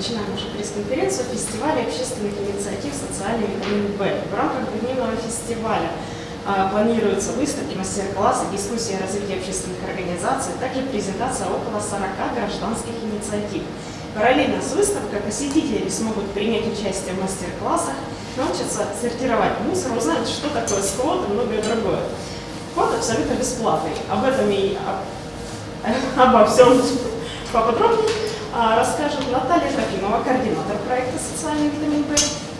начинаем уже пресс-конференцию фестиваля общественных инициатив «Социальный витамин Б». В рамках двухдневного фестиваля а, планируются выставки, мастер-классы, дискуссии о развитии общественных организаций, также презентация около 40 гражданских инициатив. Параллельно с выставкой посетители смогут принять участие в мастер-классах, научатся сортировать мусор, узнать, что такое сквот и многое другое. Вход абсолютно бесплатный. Об этом и обо всем поподробнее а, расскажет Наталья Трофимова, координатор проекта «Социальный витамин Б»,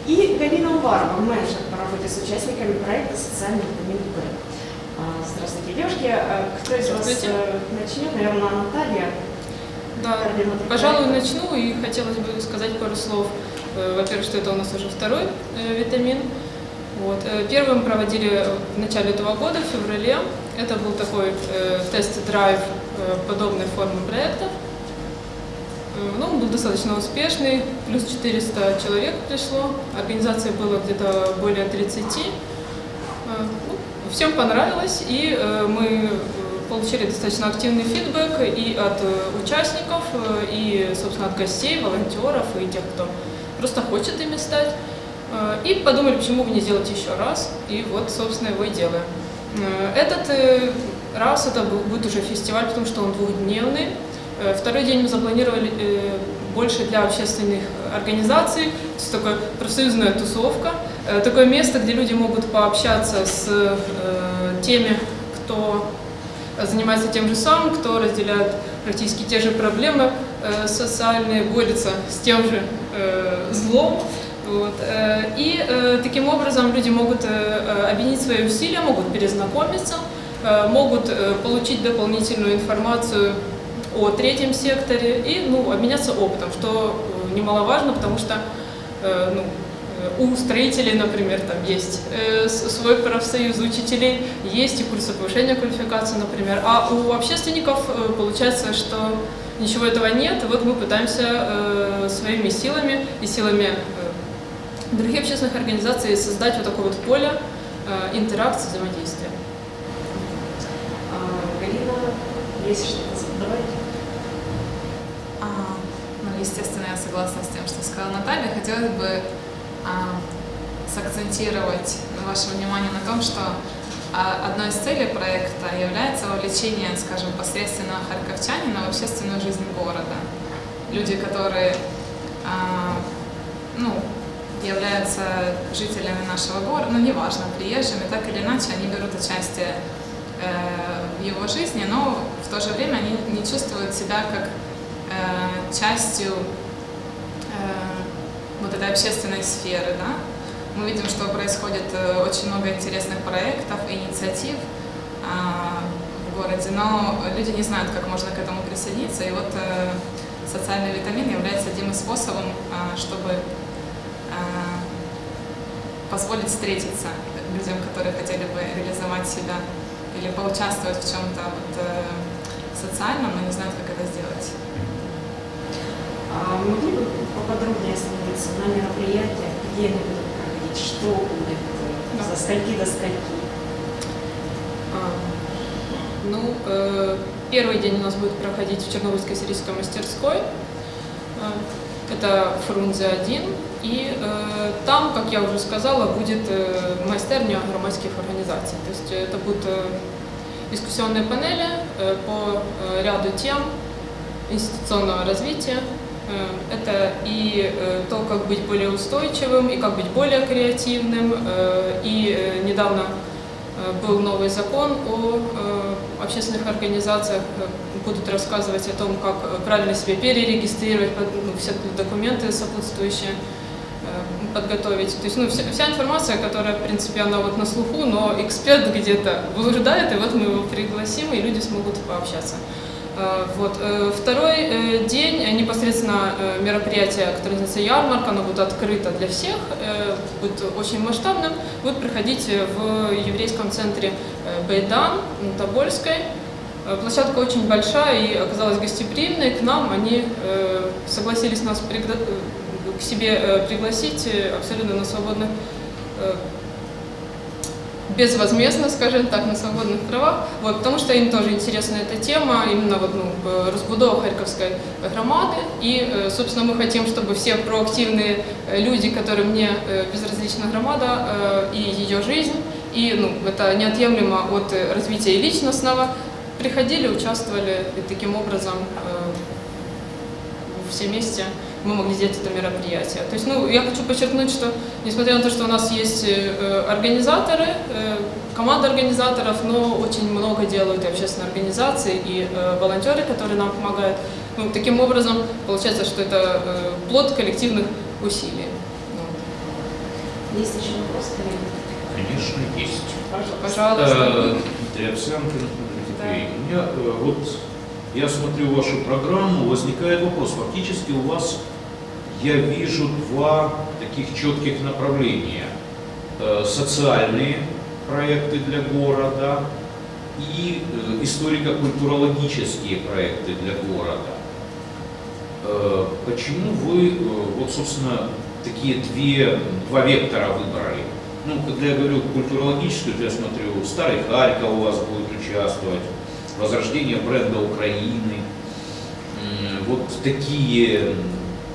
и Галина Уварова, менеджер по работе с участниками проекта «Социальный витамин Б». А, здравствуйте, девушки. А, кто из вас э, начнет? Наверное, Наталья. Да, пожалуй, начну и хотелось бы сказать пару слов. Э, во-первых, что это у нас уже второй э, витамин. Вот. Первым проводили в начале этого года, в феврале. Это был такой тест-драйв подобной формы проекта. Ну, он был достаточно успешный, плюс 400 человек пришло, организации было где-то более 30. Э, ну, всем понравилось, и э, мы получили достаточно активный фидбэк и от э, участников, и, собственно, от гостей, волонтеров, и тех, кто просто хочет ими стать. И подумали, почему бы не сделать еще раз, и вот, собственно, его и делаем. Этот раз это будет уже фестиваль, потому что он двухдневный, Э, второй день мы запланировали э, больше для общественных организаций, то есть такая профсоюзная тусовка, э, такое место, где люди могут пообщаться с теми, кто занимается тем же самым, кто разделяет практически те же проблемы социальные, борется с тем же злом. Вот. И таким образом люди могут объединить свои усилия, могут перезнакомиться, могут получить дополнительную информацию о третьем секторе и ну, обменяться опытом, что э, немаловажно, потому что э, ну, э, у строителей, например, там есть свой профсоюз учителей, есть и курсы повышения квалификации, например, а у общественников получается, что ничего этого нет, и вот мы пытаемся своими силами и силами других общественных организаций создать вот такое вот поле интеракции, взаимодействия. А, Галина, есть что-то задавать? Естественно, я согласна с тем, что сказала Наталья. Хотелось бы а, сакцентировать ваше внимание на том, что а, одной из целей проекта является вовлечение, скажем, посредственно харьковчанина в общественную жизнь города. Люди, которые а, ну, являются жителями нашего города, ну, неважно, приезжими, так или иначе, они берут участие э, в его жизни, но в то же время они не чувствуют себя как Э, частью э, вот этой общественной сферы. Да? Мы видим, что происходит э, очень много интересных проектов, инициатив а, в городе, но люди не знают, как можно к этому присоединиться. И вот социальный витамин является одним из способов, а, чтобы а, позволить встретиться людям, которые хотели бы реализовать себя или поучаствовать в чем-то вот, социальном, но не знают, как это сделать. А могли бы поподробнее остановиться на мероприятиях, где они будут проходить, что будет, да. со скольки до скольки? А, ну, э, первый день у нас будет проходить в Чернобыльской сирийской мастерской. Э, это Фрунзе 1. И э, там, как я уже сказала, будет э, мастерня громадских организаций. То есть это будут э, дискуссионные панели э, по э, ряду тем институционного развития, Э, это и э, то, как быть более устойчивым, и как быть более креативным. Э, и недавно был новый закон о общественных организациях. Будут рассказывать о том, как правильно себе перерегистрировать, ну, все документы сопутствующие подготовить. То есть ну, вся, вся информация, которая, в принципе, она вот на слуху, но эксперт где-то блуждает, и вот мы его пригласим, и люди смогут пообщаться. Э, вот. Э, второй э, день непосредственно мероприятие, которое называется ярмарка, оно будет открыто для всех, будет очень масштабным, будет проходить в еврейском центре Бейдан на Тобольской. Площадка очень большая и оказалась гостеприимной к нам. Они согласились нас к себе пригласить абсолютно на свободных безвозмездно, скажем так, на свободных правах, вот, потому что им тоже интересна эта тема, именно вот, ну, разбудова Харьковской громады, и, собственно, мы хотим, чтобы все проактивные люди, которым не безразлична громада и ее жизнь, и ну, это неотъемлемо от развития личностного, приходили, участвовали, и таким образом все вместе мы могли сделать это мероприятие. То есть, ну, я хочу подчеркнуть, что несмотря на то, что у нас есть э, организаторы, э, команда организаторов, но очень много делают и общественные организации, и э, волонтеры, которые нам помогают. Ну, таким образом, получается, что это плод коллективных усилий. Ну. Есть еще вопрос, коллеги? Конечно, есть. Пожалуйста. Дмитрий Овсянкин, да. У меня вот я смотрю вашу программу, возникает вопрос. Фактически у вас, я вижу два таких четких направления. Э, социальные проекты для города и э, историко-культурологические проекты для города. Э, почему вы, вот, собственно, такие две, два вектора выбрали? Ну, когда я говорю культурологическую, то я смотрю, Старый Харьков у вас будет участвовать, возрождение бренда Украины. Вот такие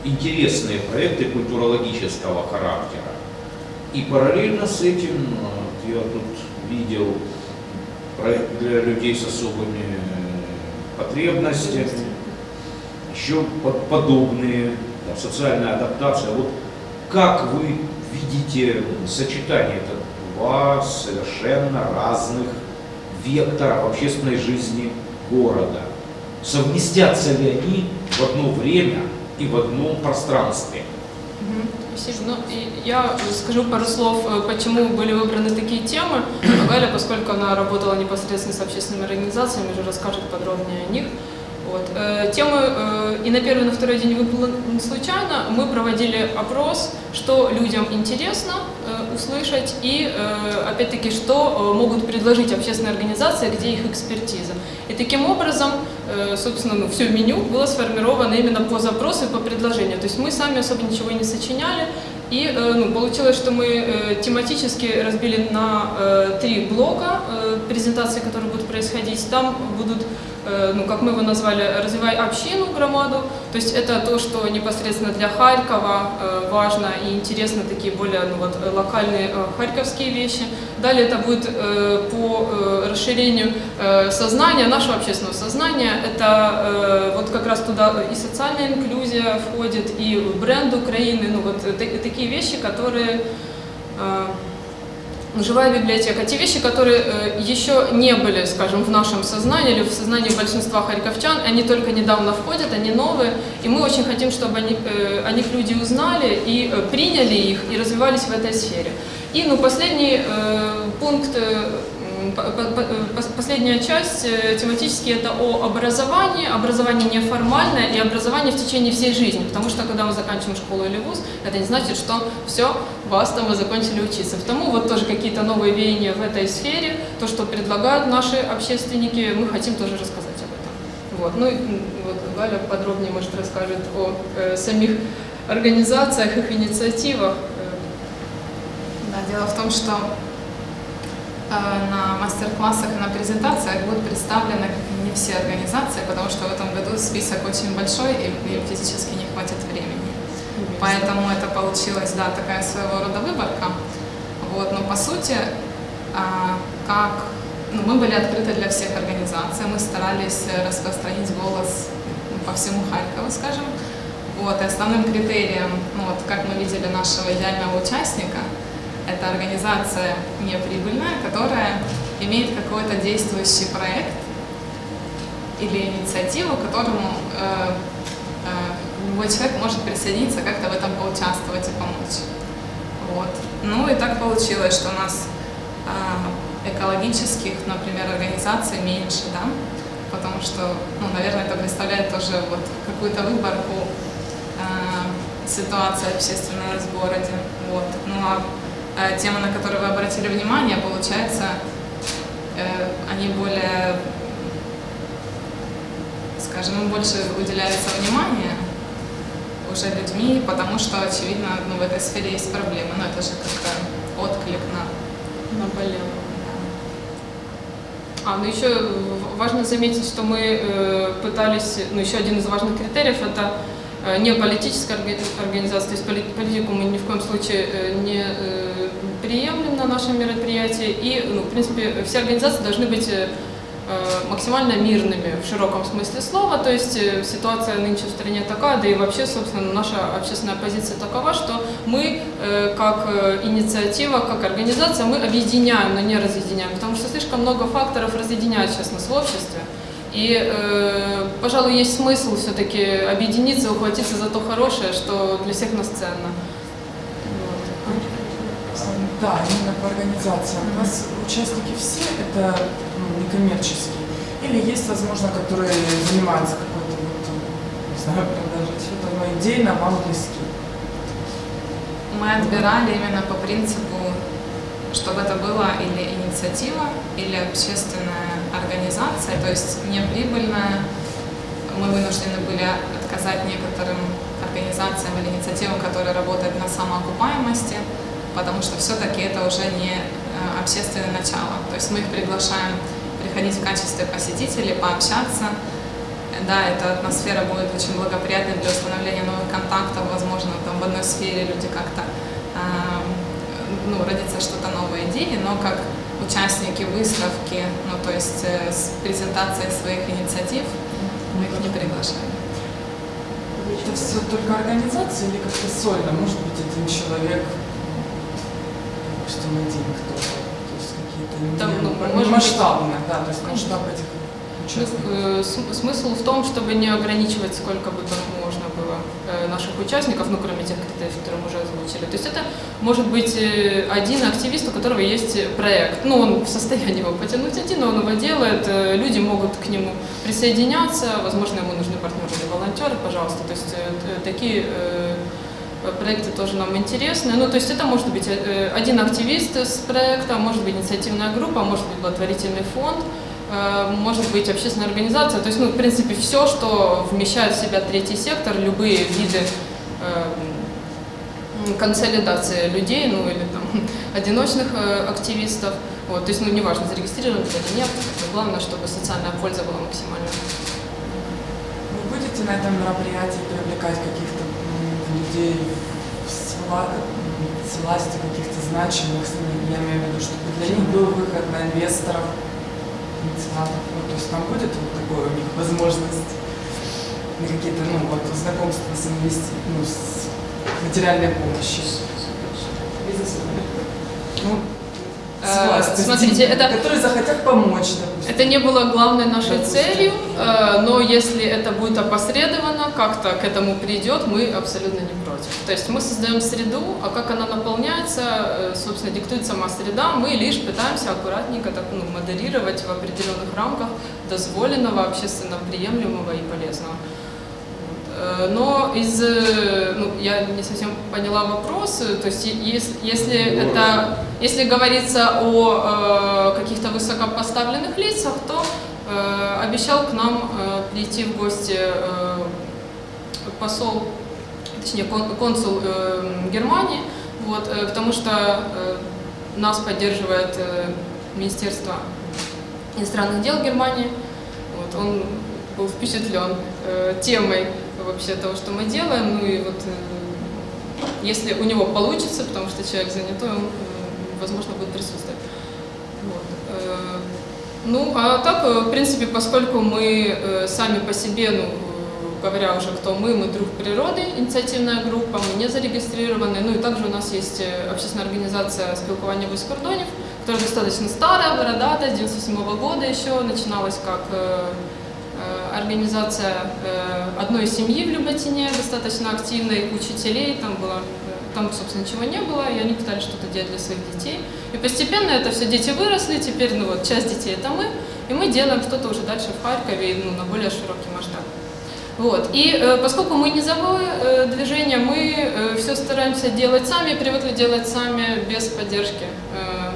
интересные проекты культурологического характера. И параллельно с этим я тут видел проект для людей с особыми потребностями, еще подобные, да, социальная адаптация. Вот как вы видите сочетание это два совершенно разных векторов общественной жизни города. Совместятся ли они в одно время и в одном пространстве? Ну, я скажу пару слов, э, почему были выбраны такие темы. Галя, поскольку она работала непосредственно с общественными организациями, уже расскажет подробнее о них. Вот. Э, темы э, и на первый, и на второй день выпало случайно. Мы проводили опрос, что людям интересно услышать и, опять-таки, что могут предложить общественные организации, где их экспертиза. И таким образом, собственно, ну, все меню было сформировано именно по запросу и по предложению. То есть мы сами особо ничего не сочиняли, и ну, получилось, что мы тематически разбили на три блока презентации, которые будут происходить. Там будут Э, ну, как мы его назвали, «Развивай общину громаду». То есть это то, что непосредственно для Харькова э, важно и интересно, такие более ну, вот, локальные э, харьковские вещи. Далее это будет по расширению сознания, нашего общественного сознания. Это вот как раз туда и социальная инклюзия входит, и бренд Украины, ну вот такие вещи, которые живая библиотека. Те вещи, которые э, еще не были, скажем, в нашем сознании или в сознании большинства харьковчан, они только недавно входят, они новые, и мы очень хотим, чтобы они, э, о них люди узнали и э, приняли их, и развивались в этой сфере. И ну, последний пункт Последняя часть э, тематически это о образовании, образование неформальное и образование в течение всей жизни, потому что когда мы заканчиваем школу или вуз, это не значит, что все, вас там вы закончили учиться. Потому вот тоже какие-то новые веяния в этой сфере, то, что предлагают наши общественники, мы хотим тоже рассказать об этом. Вот. Ну вот Галя подробнее, может, расскажет о э, самих организациях, их инициативах. Да, дело в том, что Э, на мастер-классах и на презентациях будут представлены не все организации, потому что в этом году список очень большой и, и физически не хватит времени. Поэтому это получилась, да, такая своего рода выборка. Вот, но по сути, а, как ну, мы были открыты для всех организаций, мы старались распространить голос по всему Харькову, скажем. Вот, и основным критерием, ну, вот, как мы видели нашего идеального участника – это организация неприбыльная, которая имеет какой-то действующий проект или инициативу, к которому э, э, любой человек может присоединиться, как-то в этом поучаствовать и помочь. Вот. Ну и так получилось, что у нас э, экологических, например, организаций меньше, да, потому что, ну, наверное, это представляет тоже вот какую-то выборку э, ситуации общественной в городе. Вот. Ну а темы, на которые вы обратили внимание, получается, э, они более, скажем, больше уделяется внимание уже людьми, потому что, очевидно, ну, в этой сфере есть проблемы. Но это же как-то отклик на... Наболело. А, ну еще важно заметить, что мы э, пытались, ну еще один из важных критериев это э, не политическая организация, то есть политику мы ни в коем случае э, не приемлем на нашем мероприятии, и, ну, в принципе, все организации должны быть э, Э, максимально мирными в широком смысле слова, то есть э, ситуация нынче в стране такая, да и вообще, собственно, наша общественная позиция такова, что мы как инициатива, как организация, мы объединяем, но не разъединяем, потому что слишком много факторов разъединяет сейчас нас в обществе. И, э, пожалуй, есть смысл все-таки объединиться, ухватиться за то хорошее, что для всех нас ценно. Да, именно по организациям. У нас участники все это ну, некоммерческие. Или есть, возможно, которые занимаются какой-то, вот, не знаю, продажей чего-то, но идейно вам близки. Мы отбирали именно по принципу, чтобы это была или инициатива, или общественная организация, то есть неприбыльная. Мы вынуждены были отказать некоторым организациям или инициативам, которые работают на самоокупаемости, потому что все-таки это уже не э, общественное начало. То есть мы их приглашаем приходить в качестве посетителей, пообщаться. Да, эта атмосфера будет очень благоприятной для установления новых контактов, возможно, там в одной сфере люди как-то, э, ну, родится что-то новое идеи, но как участники выставки, ну, то есть э, с презентацией своих инициатив, мы их не приглашаем. Это все только организация или как-то сольно? Может быть, один человек допустим, один кто-то, то есть какие-то Там, ну, не, масштабные, да, то есть масштаб этих участников. Э, смысл в том, чтобы не ограничивать сколько бы там можно было э, наших участников, ну, кроме тех критериев, которые мы уже озвучили. То есть это может быть э, один активист, у которого есть проект. Ну, он в состоянии его потянуть один, но он его делает, люди могут к нему присоединяться, возможно, ему нужны партнеры или волонтеры, пожалуйста. То есть такие проекты тоже нам интересны. Ну, то есть это может быть э, один активист с проекта, может быть инициативная группа, может быть благотворительный фонд, э, может быть общественная организация. То есть, ну, в принципе, все, что вмещает в себя третий сектор, любые виды э, консолидации людей, ну, или там одиночных активистов. Вот, то есть, ну, неважно, зарегистрирован или нет, главное, чтобы социальная польза была максимальной. Вы будете на этом мероприятии привлекать каких-то людей с, с власти каких-то значимых, я имею в виду, чтобы для них был выход на инвесторов, меценатов, ну, то есть там будет вот такое у них возможность на какие-то, ну, вот, знакомства с инвести... ну, с материальной помощью. Ну, Э, смотрите, это, которые захотят помочь, допустим. Это не было главной нашей допустим. целью, э, но если это будет опосредованно, как-то к этому придет, мы абсолютно не против. То есть мы создаем среду, а как она наполняется, э, собственно, диктует сама среда, мы лишь пытаемся аккуратненько так, ну, модерировать в определенных рамках дозволенного, общественно приемлемого и полезного. Но из, ну, я не совсем поняла вопрос, то есть если, если, это, если говорится о э, каких-то высокопоставленных лицах, то э, обещал к нам э, прийти в гости э, посол, точнее кон, консул э, Германии, вот, э, потому что э, нас поддерживает э, Министерство иностранных дел Германии, вот, он был впечатлен э, темой вообще того, что мы делаем. Ну и вот э, если у него получится, потому что человек занятой, он, э, возможно, будет присутствовать. Вот. Э, ну, а так, в принципе, поскольку мы сами по себе, ну, говоря уже, кто мы, мы друг природы, инициативная группа, мы не зарегистрированы. Ну и также у нас есть общественная организация спілкування без кордонів, которая достаточно старая, бородатая, с 97 -го года еще, начиналась как Э, организация э, одной семьи в Люботине, достаточно активной, учителей, там было, э, там, собственно, ничего не было, и они пытались что-то делать для своих детей. И постепенно это все дети выросли, теперь, ну вот, часть детей это мы, и мы делаем что-то уже дальше в Харькове, ну, на более широкий масштаб. Вот. И э, поскольку мы низовое э, движение, мы э, все стараемся делать сами, привыкли делать сами, без поддержки э,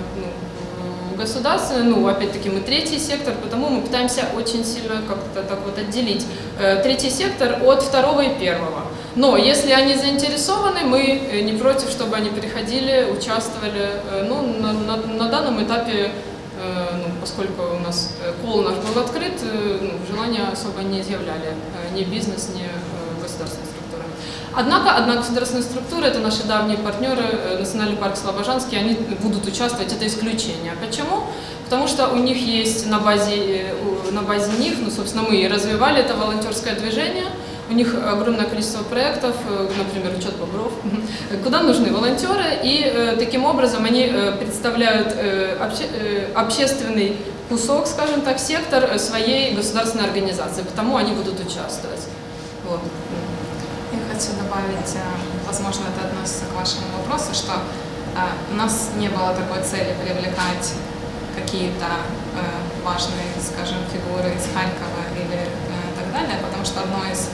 государственное, ну, опять-таки, мы третий сектор, потому мы пытаемся очень сильно как-то так вот отделить э, третий сектор от второго и первого. Но если они заинтересованы, мы э, не против, чтобы они приходили, участвовали. Э, ну, на, на, на данном этапе ну, поскольку у нас кол наш был открыт, ну, желания особо не изъявляли ни бизнес, ни государственные структуры. Однако, одна государственная структура, это наши давние партнеры, Национальный парк Слобожанский, они будут участвовать, это исключение. Почему? Потому что у них есть на базе, на базе них, ну, собственно, мы и развивали это волонтерское движение, у них огромное количество проектов, например, учет бобров, куда нужны волонтеры, и таким образом они представляют обще, общественный кусок, скажем так, сектор своей государственной организации, потому они будут участвовать. Вот. Я хочу добавить, возможно, это относится к вашему вопросу, что у нас не было такой цели привлекать какие-то важные, скажем, фигуры из Харькова или так далее, потому что одно из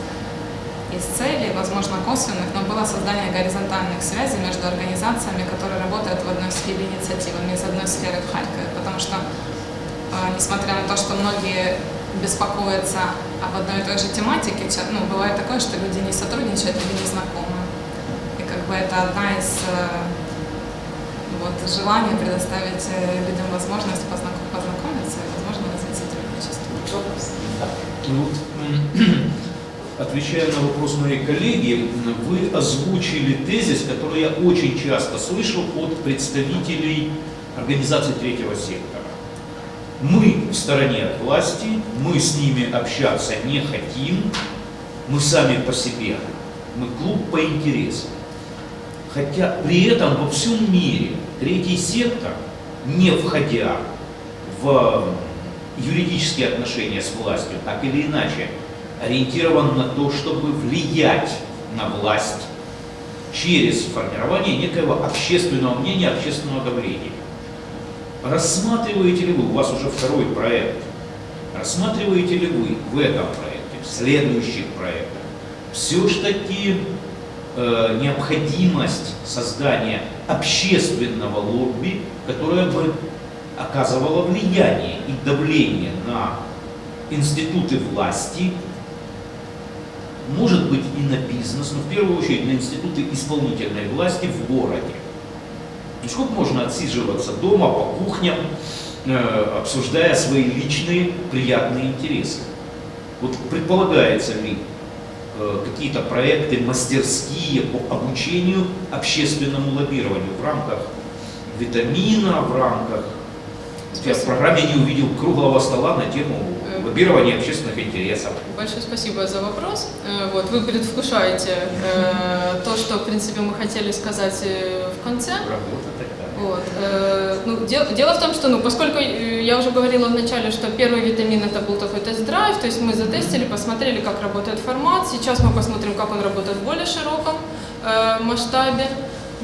из целей, возможно, косвенных, но было создание горизонтальных связей между организациями, которые работают в одной сфере инициативами, из одной сферы в Харькове. Потому что, несмотря на то, что многие беспокоятся об одной и той же тематике, ну, бывает такое, что люди не сотрудничают или не знакомы. И как бы это одна из вот, желаний предоставить людям возможность познакомиться и, возможно, развить сотрудничество. Ну, отвечая на вопрос моей коллеги, вы озвучили тезис, который я очень часто слышал от представителей организаций третьего сектора. Мы в стороне от власти, мы с ними общаться не хотим, мы сами по себе, мы клуб по интересам. Хотя при этом во всем мире третий сектор, не входя в юридические отношения с властью, так или иначе, ориентирован на то, чтобы влиять на власть через формирование некоего общественного мнения, общественного давления. Рассматриваете ли вы, у вас уже второй проект, рассматриваете ли вы в этом проекте, в следующих проектах, все-таки э, необходимость создания общественного лобби, которое бы оказывало влияние и давление на институты власти, может быть и на бизнес, но в первую очередь на институты исполнительной власти в городе. И сколько можно отсиживаться дома по кухням, э, обсуждая свои личные приятные интересы? Вот предполагается ли э, какие-то проекты, мастерские по обучению общественному лоббированию в рамках витамина, в рамках... Я в программе не увидел круглого стола на тему лоббирования общественных интересов. Большое спасибо за вопрос. Вот, вы предвкушаете э, то, что, в принципе, мы хотели сказать в конце. Работа такая. Вот. Э, ну, дело, дело в том, что, ну, поскольку я уже говорила вначале, что первый витамин это был такой тест-драйв, то есть мы затестили, посмотрели, как работает формат. Сейчас мы посмотрим, как он работает в более широком э, масштабе.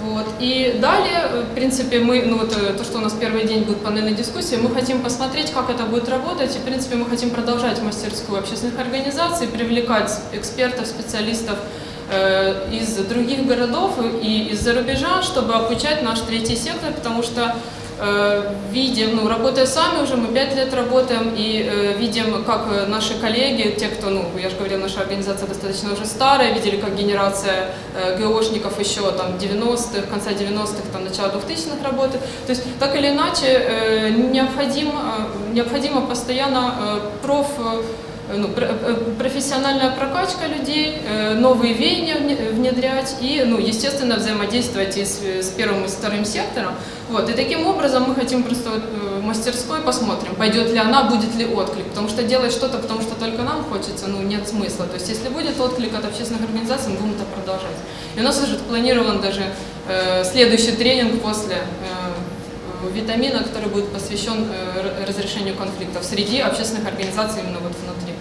Вот. И далее, в принципе, мы, ну вот то, что у нас первый день будет панельной дискуссии, мы хотим посмотреть, как это будет работать, и, в принципе, мы хотим продолжать мастерскую общественных организаций, привлекать экспертов, специалистов э, из других городов и из-за рубежа, чтобы обучать наш третий сектор, потому что э, видим, ну, работая сами уже, мы пять лет работаем, и э, видим, как наши коллеги, те, кто, ну, я же говорила, наша организация достаточно уже старая, видели, как генерация э, ГОшников еще там 90-х, конца 90-х, там, начало 2000-х работает. То есть, так или иначе, э, необходимо, э, необходимо постоянно э, проф... Э, ну, профессиональная прокачка людей, новые веяния внедрять и, ну, естественно, взаимодействовать и с, с первым и с вторым сектором. Вот. И таким образом мы хотим просто вот мастерской посмотрим, пойдет ли она, будет ли отклик. Потому что делать что-то, потому что только нам хочется, ну, нет смысла. То есть, если будет отклик от общественных организаций, мы будем это продолжать. И у нас уже планирован даже э, следующий тренинг после э, витамина, который будет посвящен э, разрешению конфликтов среди общественных организаций именно вот внутри.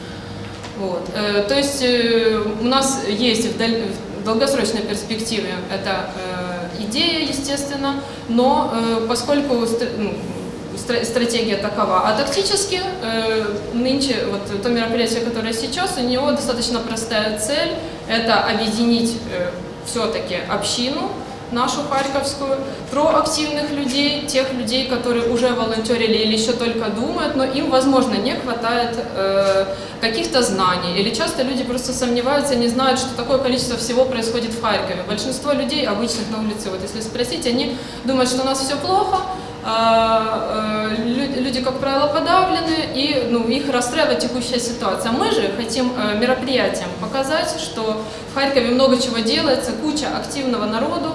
Вот. Э, то есть э, у нас есть в, долгосрочной перспективе это э, идея, естественно, но поскольку ну, стратегия такова. А тактически нынче вот то мероприятие, которое сейчас, у него достаточно простая цель – это объединить все-таки общину, нашу харьковскую, проактивных людей, тех людей, которые уже волонтерили или еще только думают, но им, возможно, не хватает э, каких-то знаний. Или часто люди просто сомневаются, не знают, что такое количество всего происходит в Харькове. Большинство людей, обычных на улице, вот если спросить, они думают, что у нас все плохо, а, э, люди, как правило, подавлены, и ну, их расстраивает текущая ситуация. Мы же хотим э, мероприятием показать, что в Харькове много чего делается, куча активного народу,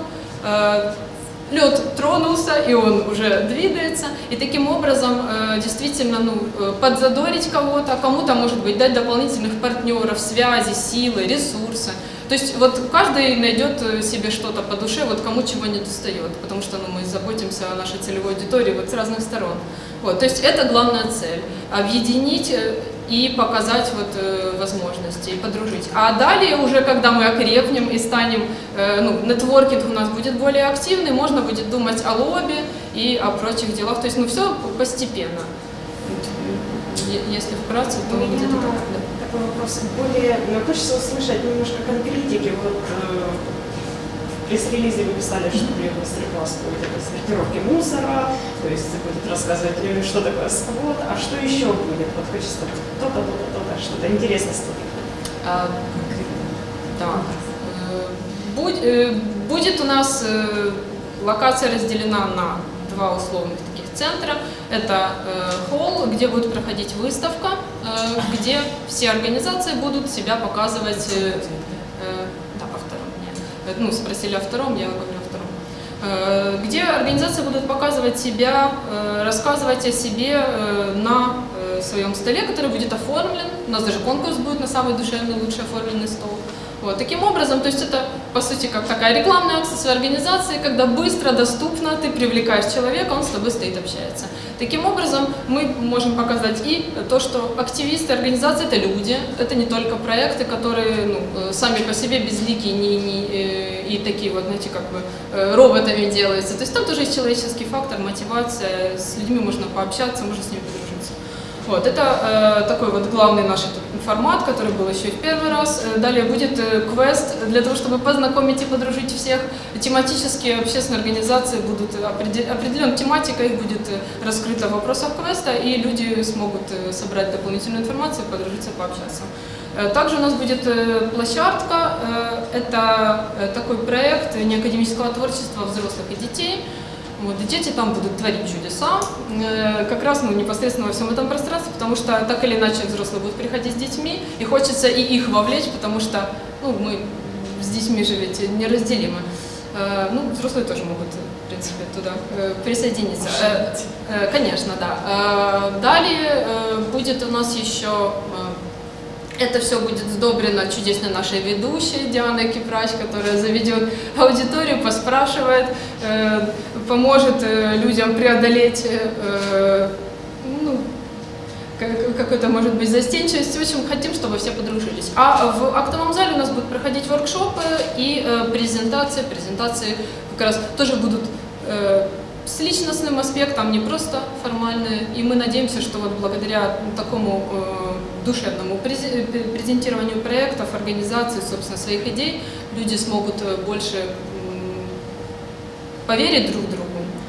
лед тронулся, и он уже двигается, и таким образом действительно ну, подзадорить кого-то, кому-то, может быть, дать дополнительных партнеров, связи, силы, ресурсы. То есть вот каждый найдет э, себе что-то по душе, вот кому чего не достает, потому что ну, мы заботимся о нашей целевой аудитории вот с разных сторон. Вот, то есть это главная цель – объединить э, и показать вот, э, возможности, и подружить. А далее уже, когда мы окрепнем и станем, э, ну, нетворкинг у нас будет более активный, можно будет думать о лобби и о прочих делах. То есть, ну, все постепенно. Если вкратце, то где-то так. Да такой вопрос. Более ну, хочется услышать немножко конкретики. Вот э, в пресс-релизе вы писали, что мастер-класс будет о сортировке мусора, то есть будет рассказывать, что такое сквот, а что еще будет? Вот хочется то-то, то-то, то-то, что-то интересное а, Да. Э, будет у нас э, локация разделена на два условных таких центра. Это э, холл, где будет проходить выставка, где все организации будут себя показывать. Да, по втором. Нет. Ну, спросили о втором, я говорю о втором. Где организации будут показывать себя, рассказывать о себе на своем столе, который будет оформлен. У нас даже конкурс будет на самый душевный, лучший оформленный стол. Вот, таким образом, то есть это, по сути, как такая рекламная акция своей организации, когда быстро, доступно ты привлекаешь человека, он с тобой стоит, общается. Таким образом, мы можем показать и то, что активисты организации – это люди, это не только проекты, которые ну, э, сами по себе безликие не, не, э, и такие вот, знаете, как бы э, роботами делаются. То есть там тоже есть человеческий фактор, мотивация, с людьми можно пообщаться, можно с ними подружиться. Вот, это э, такой вот главный наш формат, который был еще и в первый раз. Э, далее будет э, квест для того, чтобы познакомить и подружить всех. Тематические общественные организации будут определен тематика, их будет э, раскрыта в вопросах квеста, и люди смогут э, собрать дополнительную информацию, подружиться, пообщаться. Э, также у нас будет площадка, это такой проект неакадемического творчества взрослых и детей. Вот, и дети там будут творить чудеса, э, как раз ну, непосредственно во всем этом пространстве, потому что так или иначе взрослые будут приходить с детьми, и хочется и их вовлечь, потому что ну, мы с детьми же ведь неразделимы. Э, ну, взрослые тоже могут, в принципе, туда э, присоединиться. Конечно, да. Далее будет у нас еще это все будет сдобрено чудесной нашей ведущей Дианой Кипрач, которая заведет аудиторию, поспрашивает, э, поможет э, людям преодолеть э, ну, какой-то, может быть, застенчивость. В общем, хотим, чтобы все подружились. А в актовом зале у нас будут проходить воркшопы и презентации. Презентации как раз тоже будут с личностным аспектом, не просто формальные. И мы надеемся, что вот благодаря такому э, душевному презентированию проектов, организации, собственно, своих идей, люди смогут э, больше поверить друг другу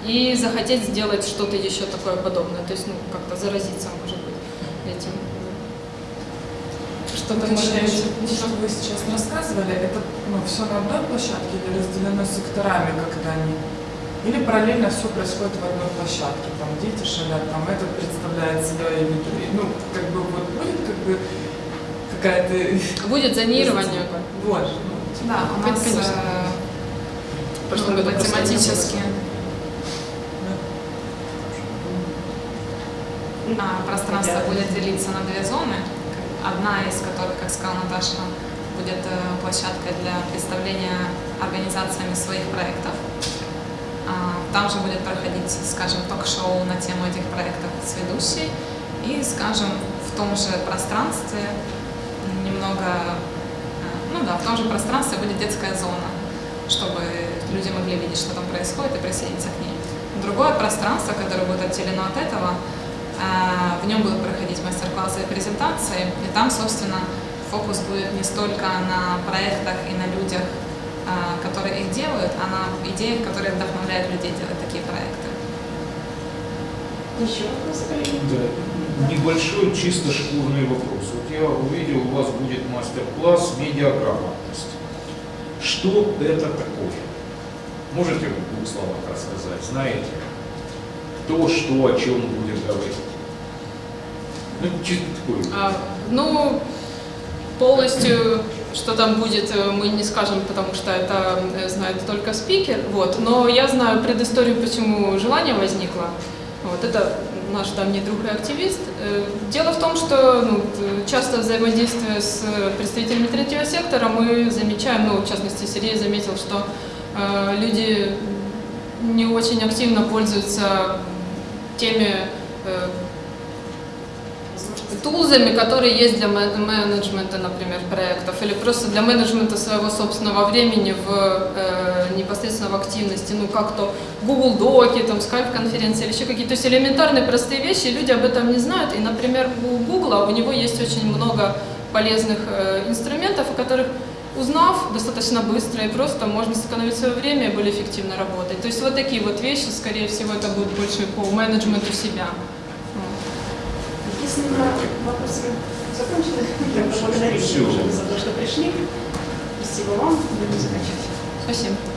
и захотеть сделать что-то еще такое подобное. То есть, ну, как-то заразиться, может быть, этим. Что-то быть, что вы сейчас рассказывали, это ну, все на одной площадке или разделено секторами, когда они или параллельно все происходит в одной площадке, там дети шалят, там этот представляет себя и ну, как бы вот будет как бы какая-то... Будет зонирование. Вот. Да, у нас конечно. Э, ну, тематически. А, пространство будет делиться на две зоны, одна из которых, как сказала Наташа, будет э, площадкой для представления организациями своих проектов. Там же будет проходить, скажем, ток-шоу на тему этих проектов с ведущей. И, скажем, в том же пространстве немного, э, ну да, в том же пространстве будет детская зона, чтобы люди могли видеть, что там происходит и присоединиться к ней. Другое пространство, которое будет отделено от этого, э, в нем будут проходить мастер-классы и презентации, и там, собственно, фокус будет не столько на проектах и на людях, которые их делают, а на идеях, которые вдохновляют людей делать такие проекты. Еще вопрос, Да. Небольшой чисто шкурный вопрос. Вот я увидел, у вас будет мастер-класс «Медиаграмотность». Что это такое? Можете в двух словах рассказать? Знаете? кто, что, о чем будет говорить. Ну, чисто такое. А, ну, полностью, что там будет, э, мы не скажем, потому что это э, знает только спикер. Вот. Но я знаю предысторию, почему желание возникло. Вот. Это наш давний друг и активист. Э, Дело в том, что ну, часто взаимодействуя с представителями третьего сектора, мы замечаем, ну, в частности, Сергей заметил, что э, люди не очень активно пользуются теми э, тулзами, которые есть для мен- менеджмента, например, проектов, или просто для менеджмента своего собственного времени в э, непосредственно в активности, ну как то Google Доки, там Skype конференции или еще какие-то, то есть элементарные простые вещи, люди об этом не знают, и, например, у Google у него есть очень много полезных э, инструментов, о которых узнав достаточно быстро и просто можно сэкономить свое время и более эффективно работать. То есть вот такие вот вещи, скорее всего, это будет больше по менеджменту себя. На вопросы закончены, я благодарю за то, что пришли. Спасибо вам. Будем заканчивать. Спасибо.